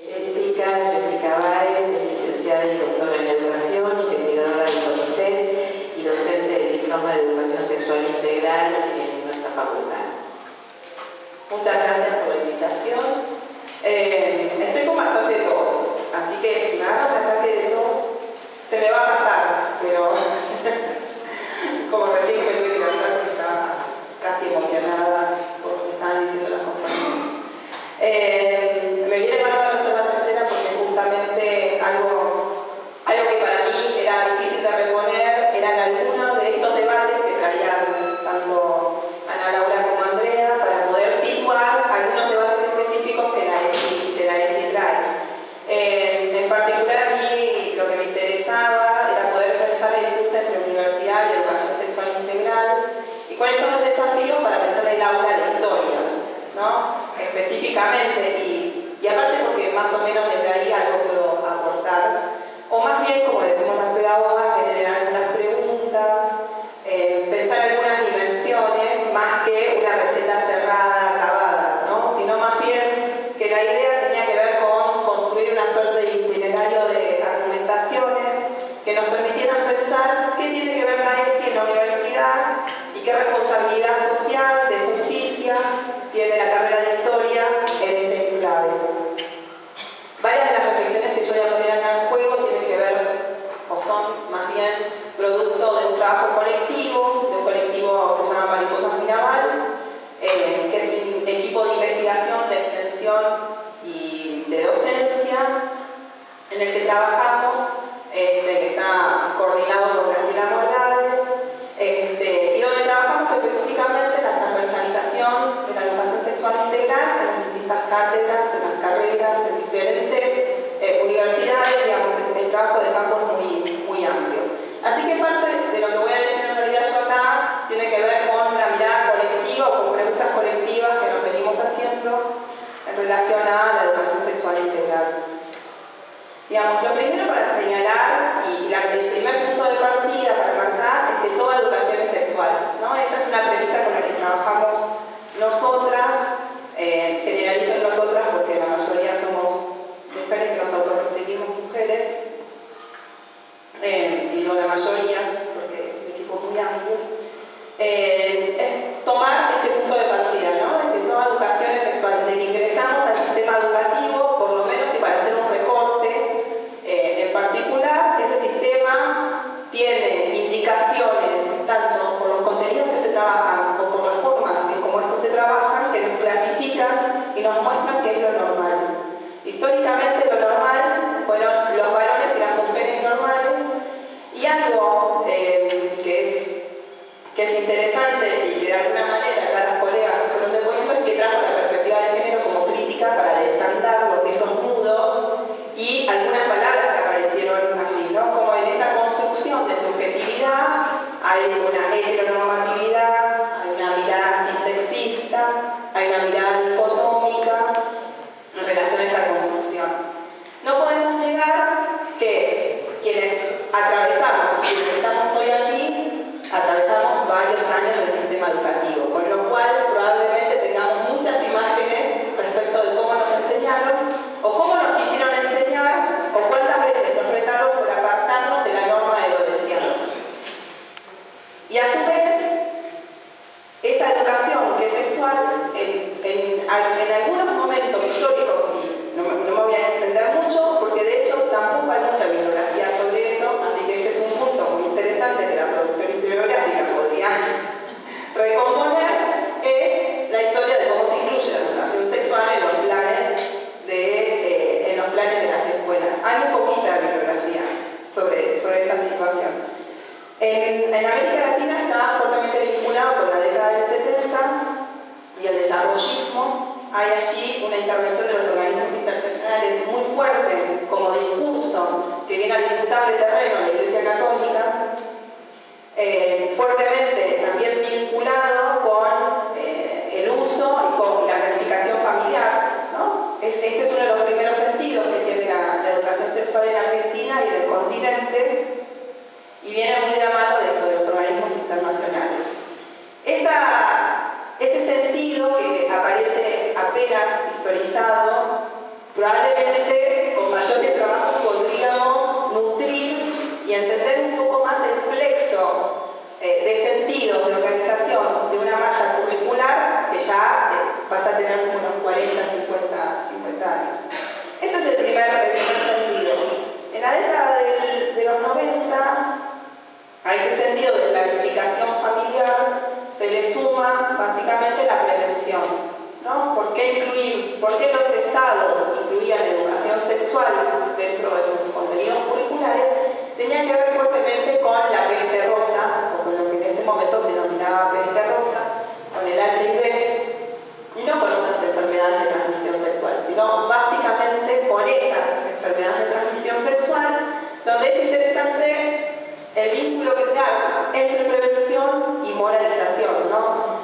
Jessica, Jessica Báez, es licenciada y doctora en educación, investigadora del CONICET y docente del diploma de educación sexual integral en nuestra facultad. Muchas gracias por la invitación. Eh, estoy con bastante tos, así que si me agarro un de tos, se me va a pasar, pero como recién me tuve que casar, estaba casi emocionada por lo que estaban diciendo las compañeras. Eh, me viene mal a hacer la tercera porque justamente algo, algo que para mí era difícil de reponer eran algunos de estos debates que traían tanto Ana Laura como Andrea para poder situar algunos debates específicos que la ESI, que la ESI trae. Eh, en particular a mí lo que me interesaba era poder pensar el cruce entre universidad y educación sexual integral son los desafíos para pensar el aula de historia, ¿no? específicamente y, aparte porque más o menos desde ahí algo puedo aportar o más bien, como decimos las pedagogas, generar algunas preguntas, eh, pensar algunas dimensiones más que una receta cerrada, acabada, ¿no? sino más bien que la idea tenía que ver con construir una suerte de itinerario de argumentaciones que nos permitieran pensar qué tiene que ver la ESI en la universidad y qué responsabilidad social, de justicia, tiene la carrera de historia en ese enclave. Varias de las reflexiones que yo voy a poner acá en juego tienen que ver, o son más bien producto de un trabajo colectivo, de un colectivo que se llama Mariposas Mirabal, eh, que es un equipo de investigación, de extensión y de docencia, en el que trabajamos, este, que está coordinado por Graciela Morales, este, y donde trabajamos específicamente en la transversalización de la educación sexual integral en las distintas cátedras, en las carreras, en diferentes eh, universidades, digamos, el, el, trabajo de campo es muy, muy amplio. Así que parte de lo que voy a decir en realidad yo acá tiene que ver con la mirada colectiva o con preguntas colectivas que nos venimos haciendo en relación a la educación sexual integral. Digamos, lo primero para señalar, y la, el primer punto de partida para marcar, es que toda educación es sexual. ¿no? Esa es una premisa con la que trabajamos nosotras, eh, generalizo en nosotras porque la mayoría somos mujeres que nos autorrecibimos mujeres, eh, y digo la mayoría porque el equipo es muy amplio, eh, es tomar este punto de partida, ¿no? Es que toda educación es sexual. Desde que ingresamos al sistema educativo, por lo menos y para hacer un recorte eh, en particular, ese sistema tiene indicaciones, tanto por los contenidos que se trabajan o por las formas en cómo estos se trabajan, que nos clasifican y nos muestran qué es lo normal. Históricamente lo normal fueron los varones y las mujeres normales y algo eh, que es interesante y que de alguna manera acá las colegas fueron de cuento es que trajo la perspectiva de género como crítica para desantar lo que son nudos y algunas palabras que aparecieron allí, ¿no? Como en esa construcción de subjetividad hay una heteronormatividad, hay una mirada antisexista, hay una mirada dicotómica en relación a esa construcción. No podemos negar que quienes atravesamos, quienes estamos hoy aquí, atravesamos varios años del sistema educativo, con lo cual probablemente tengamos muchas imágenes respecto de cómo nos enseñaron o cómo nos quisieron enseñar o cuántas veces nos retaron por apartarnos de la norma de lo deseado. Y a su vez, esa que es sexual, en, algunos momentos históricos, no, no, me voy a extender mucho, porque de hecho tampoco hay mucha bibliografía sobre eso, así que este es un punto muy interesante que la producción historiográfica podría recomponer, es la historia de cómo se incluye la educación sexual en los planes de, eh, en los planes de las escuelas. Hay muy poquita bibliografía sobre, sobre esa situación. En, América Latina está fuertemente vinculado con la década del 70 y el desarrollismo. Hay allí una intervención de los organismos internacionales muy fuerte como discurso que viene a disputar el terreno a la Iglesia Católica, eh, fuertemente también vinculado con eh, el uso y con la planificación familiar. Este es uno de los primeros sentidos que tiene la, la educación sexual en Argentina y en el continente y viene muy de la mano de, los organismos internacionales. Esa, ese sentido que aparece apenas historizado probablemente sentido de planificación familiar se le suma básicamente la prevención. ¿no? ¿Por qué incluir, por qué los estados incluían educación sexual dentro de sus contenidos curriculares? Tenía que ver fuertemente con la peste rosa, o con lo que en este momento se denominaba peste rosa, con el HIV, y no con otras enfermedades de transmisión sexual, sino básicamente por esas enfermedades de transmisión sexual, donde es interesante el vínculo que se da entre prevención y moralización, ¿no?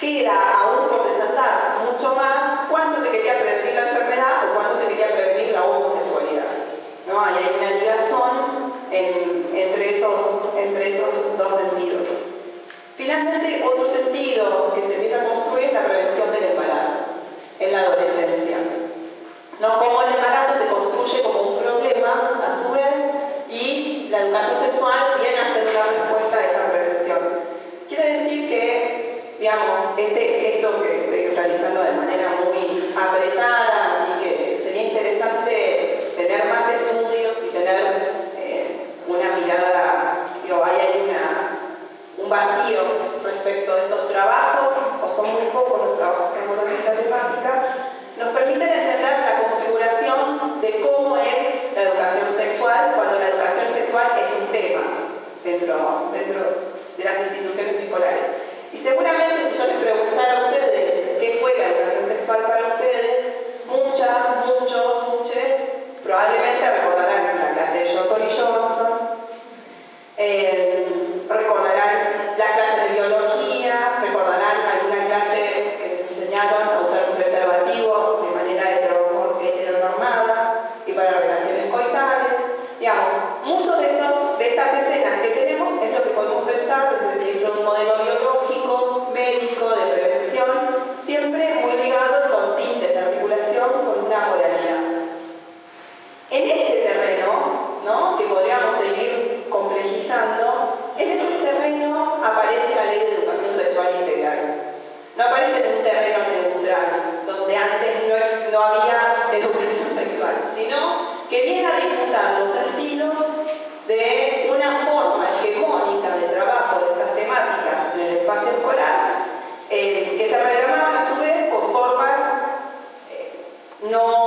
Queda aún por resaltar mucho más cuándo se quería prevenir la enfermedad o cuándo se quería prevenir la homosexualidad, ¿no? Y hay una ligación entre, esos, entre esos dos sentidos. Finalmente, otro sentido que se empieza a construir es la prevención del embarazo en la adolescencia. No como el embarazo se construye como un problema, a su vez, educación sexual viene a ser la respuesta a esa reflexión. Quiere decir que, digamos, este, esto que estoy realizando de manera muy apretada y que sería interesante tener más estudios y tener eh, una mirada, digo, hay una, un vacío respecto de estos trabajos, o son muy pocos los trabajos que abordan esta temática, nos permiten es un tema dentro, dentro de las instituciones escolares. Y seguramente si yo les preguntara No.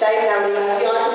ya hay una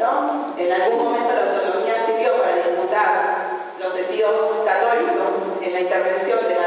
En algún momento la autonomía sirvió para disputar los sentidos católicos en la intervención de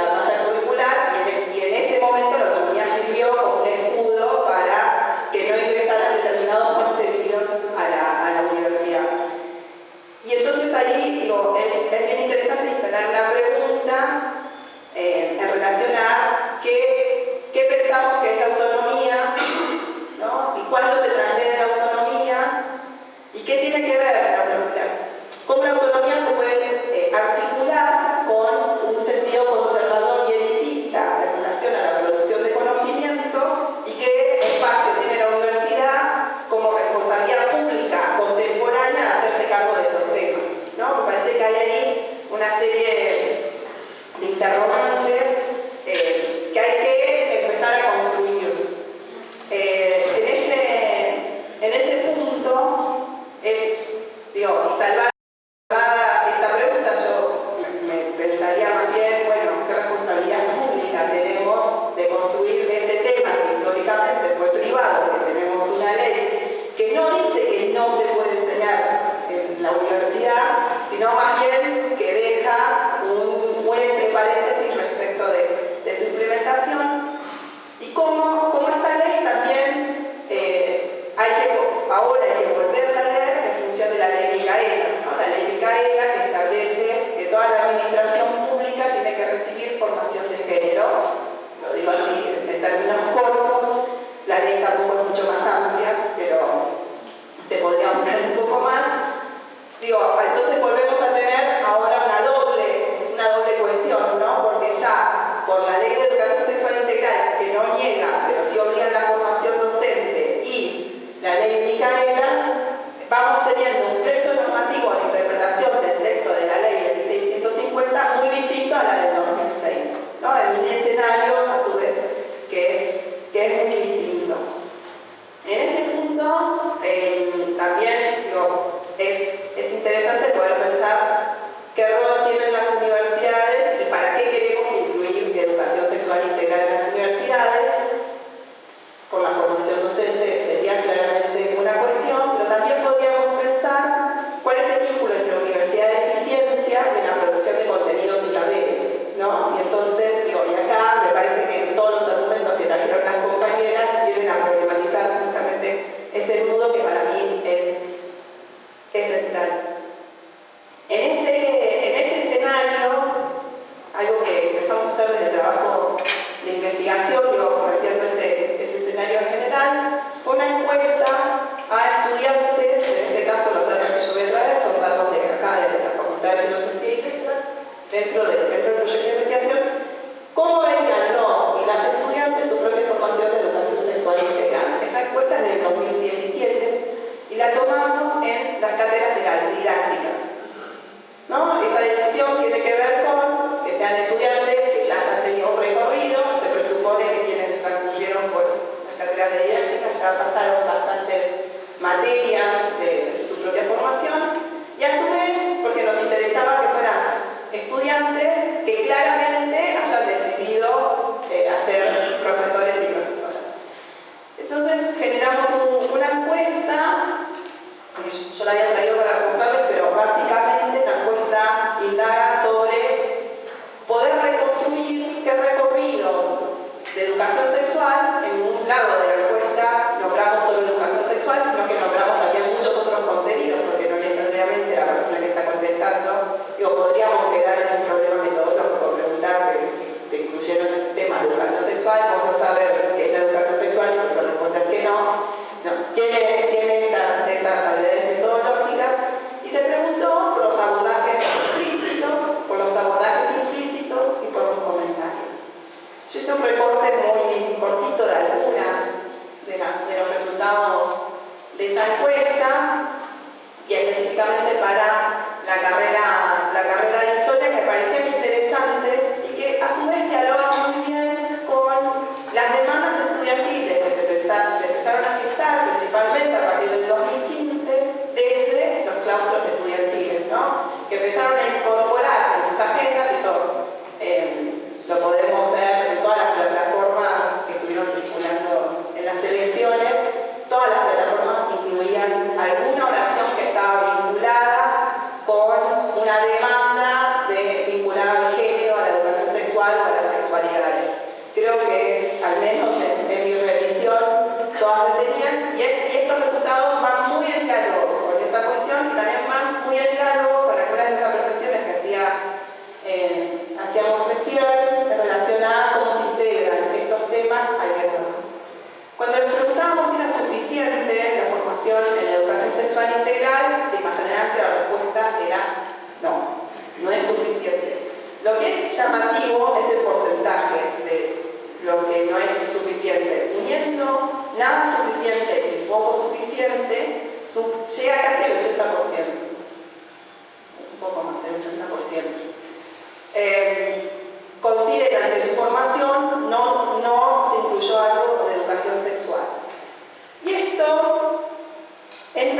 dentro del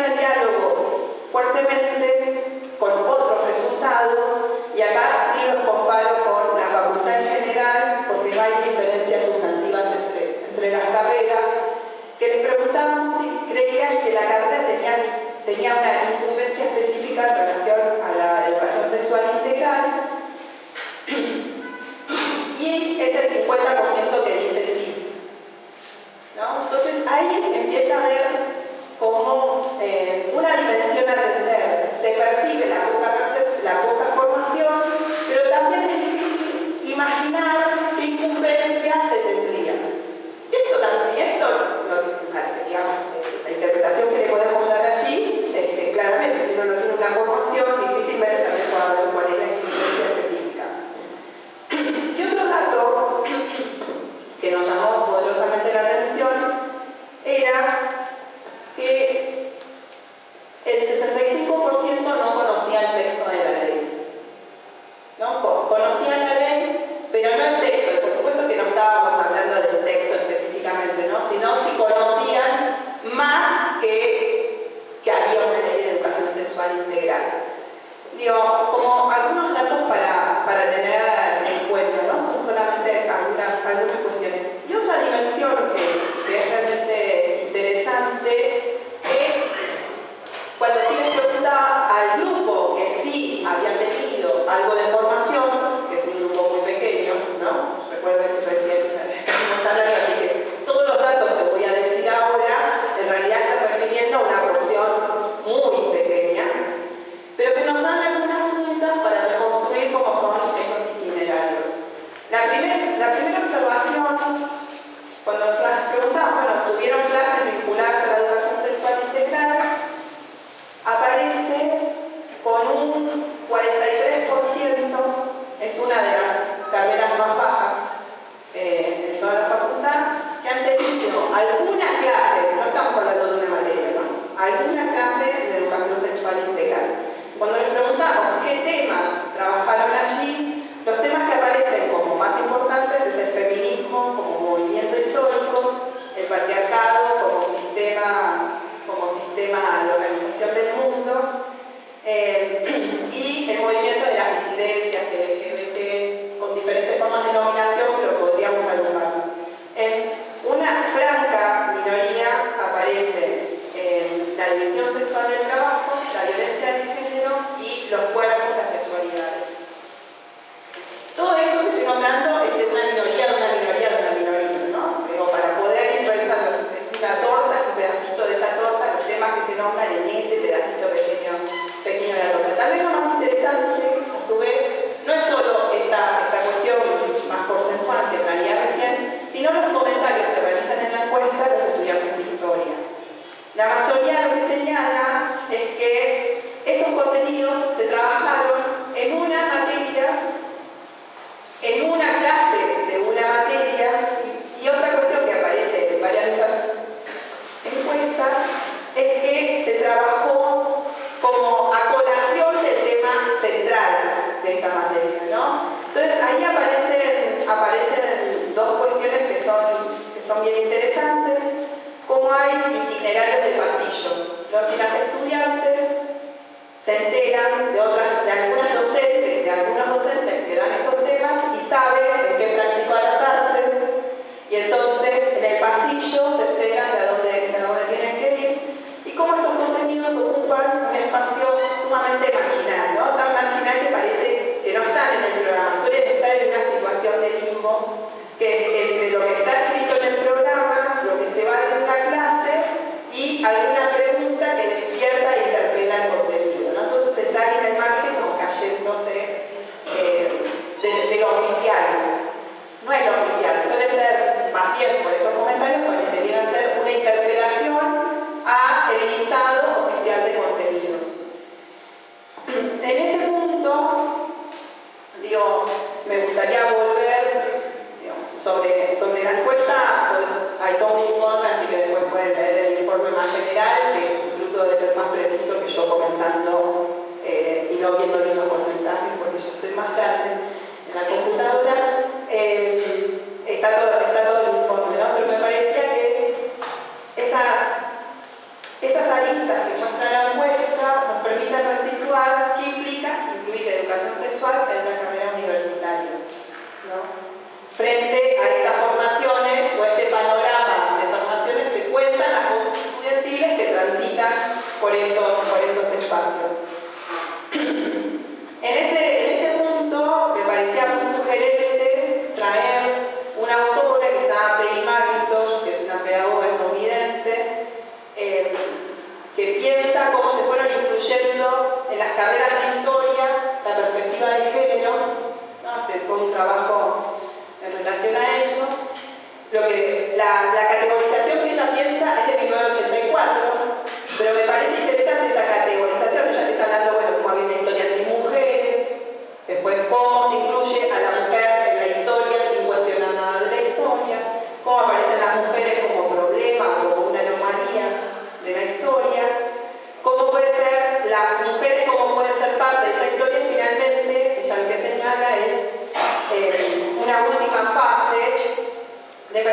al diálogo fuertemente con otros resultados y acá sí los comparo con la facultad en general porque hay diferencias sustantivas entre, entre las carreras que les preguntábamos si creían que la carrera tenía, tenía una incumbencia específica en relación a la educación sexual integral y es el 50% que dice sí. ¿No? Entonces ahí empieza a ver que el 65% no conocía el texto de la ley. ¿no? Conocían que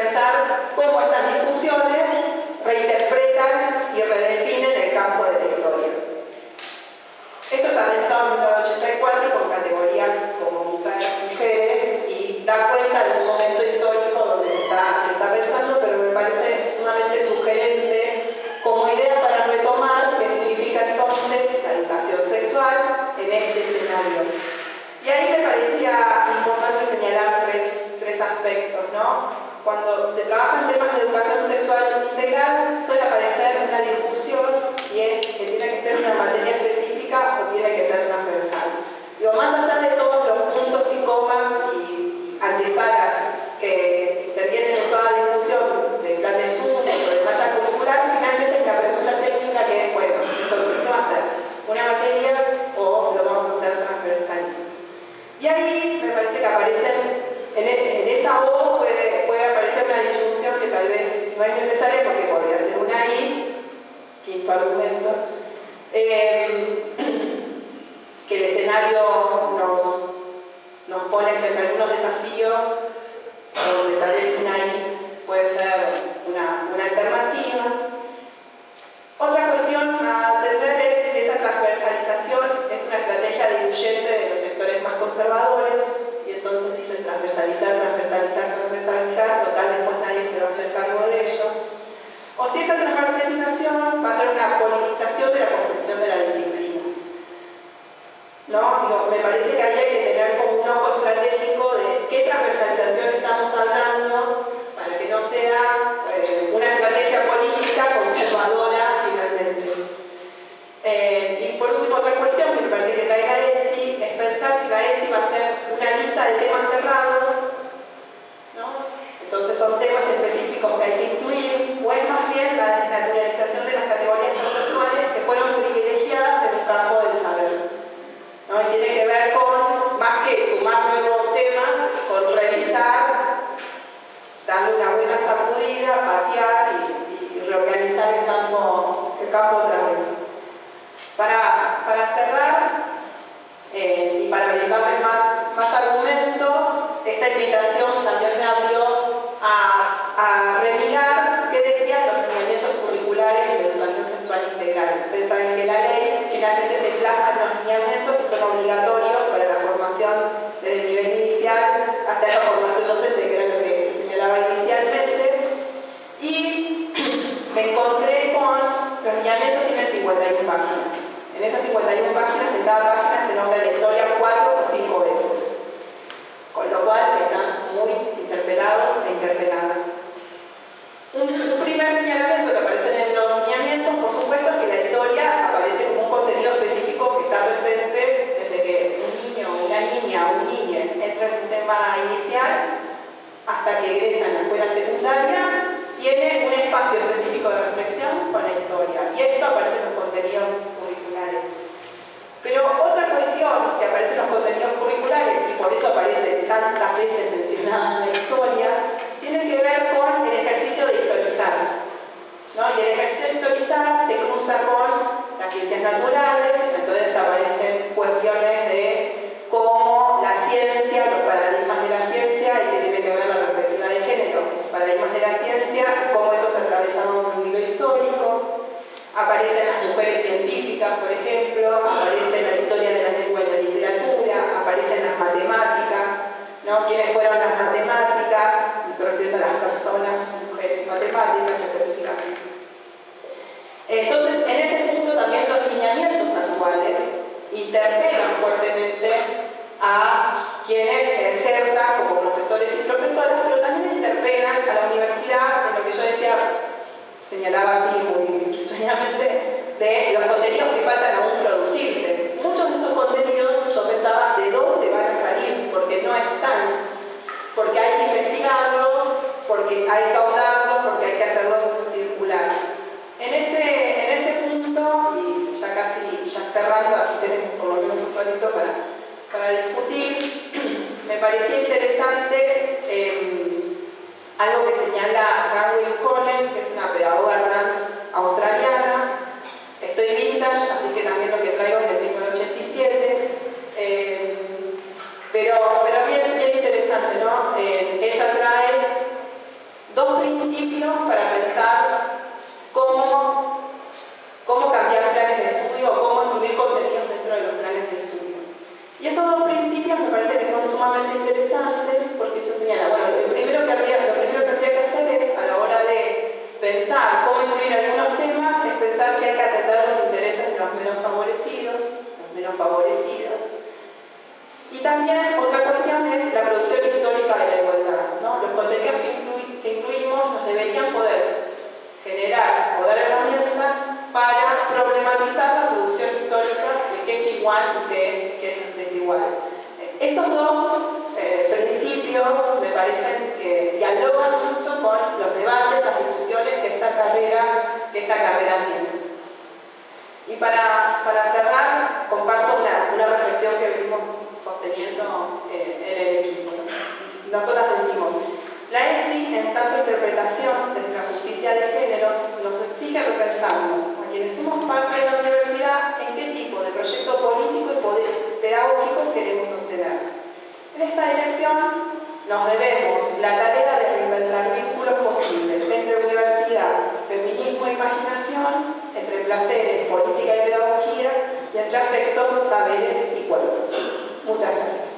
pensar cómo estas discusiones reinterpretan y redefinen el campo de la historia. Esto está pensado en 1984 con categorías como mujeres y da cuenta de un momento histórico donde se está, se está pensando, pero me parece sumamente sugerente como idea para retomar qué significa entonces la educación sexual en este escenario. Y ahí me parecía importante señalar tres, tres aspectos, ¿no? Cuando se trabajan temas de educación sexual integral, suele aparecer una discusión y es que tiene que ser una materia específica o tiene que ser transversal. Digo, más allá de todo Eh, y por último, otra cuestión que me parece que trae la ESI es pensar si la ESI va a ser una lista de temas cerrados, ¿no? entonces son temas específicos que hay que incluir, o es más bien la desnaturalización de las categorías conceptuales que fueron privilegiadas en el campo del saber. ¿no? Y tiene que ver con, más que sumar nuevos temas, con revisar, darle una buena sacudida, patear y, reorganizar el campo, el campo otra. Para, cerrar, eh, y para brindarles más, más argumentos, esta invitación también me abrió a, a qué decían los lineamientos curriculares de la educación sexual integral. Ustedes saben que la ley finalmente se plasma en los lineamientos que son obligatorios para la formación desde el nivel inicial hasta la formación docente, que era lo que señalaba inicialmente. Y me encontré con los lineamientos tienen 51 páginas. En esas 51 páginas, en cada página se nombra la historia cuatro o cinco veces. Con lo cual están muy interpelados e interpeladas. Un, primer señalamiento que aparece en los lineamientos, por supuesto, es que la historia aparece como un contenido específico que está presente desde que un niño, una niña un niño entra en su tema inicial hasta que egresa en la escuela secundaria, tiene un espacio específico de reflexión con la historia. Y esto aparece en los contenidos pero otra cuestión que aparece en los contenidos curriculares, y por eso aparece tantas veces mencionada en la historia, tiene que ver con el ejercicio de historizar. ¿no? Y el ejercicio de historizar se cruza con las ciencias naturales, entonces aparecen cuestiones Aparecen las mujeres científicas, por ejemplo, aparece la historia de la lengua y la literatura, aparecen las matemáticas, ¿no? ¿Quiénes fueron las matemáticas? Me refiero a las personas, mujeres matemáticas específicamente. Entonces, en este punto también los lineamientos actuales interpelan fuertemente a quienes ejerzan como profesores y profesoras, pero también interpelan a la universidad en lo que yo decía señalaba aquí muy de los contenidos que faltan aún producirse. Muchos de esos contenidos yo pensaba de dónde van a salir, porque no están, porque hay que investigarlos, porque hay que ahorrarlos, porque hay que hacerlos circular. En ese, en ese punto, y ya casi ya cerrando, así tenemos por lo menos un ratito para, para discutir, me parecía interesante eh, algo que señala Ranwin Cohen, que es una pedagoga trans australiana. Estoy vintage, así que también lo que traigo es del 1987. Eh, pero, pero bien, bien interesante, ¿no? Eh, ella trae dos principios para pensar cómo, cómo cambiar planes de estudio o cómo incluir contenidos dentro de los planes de estudio. Y esos dos principios me parece que son sumamente interesantes porque eso señala, bueno, lo primero que habría, lo primero que, habría que hacer es, a la hora de pensar cómo incluir algunos temas, es pensar que hay que atender los intereses de los menos favorecidos, los menos favorecidos. Y también otra cuestión es la producción histórica de la igualdad. ¿no? Los contenidos que, incluimos nos deberían poder generar o dar herramientas para problematizar la producción histórica de qué es igual y qué, es desigual. Estos dos eh, principios me parecen que dialogan mucho con los debates, las discusiones que esta carrera, que esta carrera tiene. Y para, para cerrar, comparto una reflexión que vimos sosteniendo eh, el equipo. Nosotras decimos, la ESI, en tanto interpretación de la justicia de géneros, nos exige repensarnos, a quienes somos parte de la universidad, en qué tipo de proyecto político y pedagógico queremos sostener. En esta dirección nos debemos la tarea de reinventar vínculos posibles entre universidad, feminismo e imaginación, entre placeres, política y pedagogía, y entre afectos, saberes y cuerpos. Muchas gracias.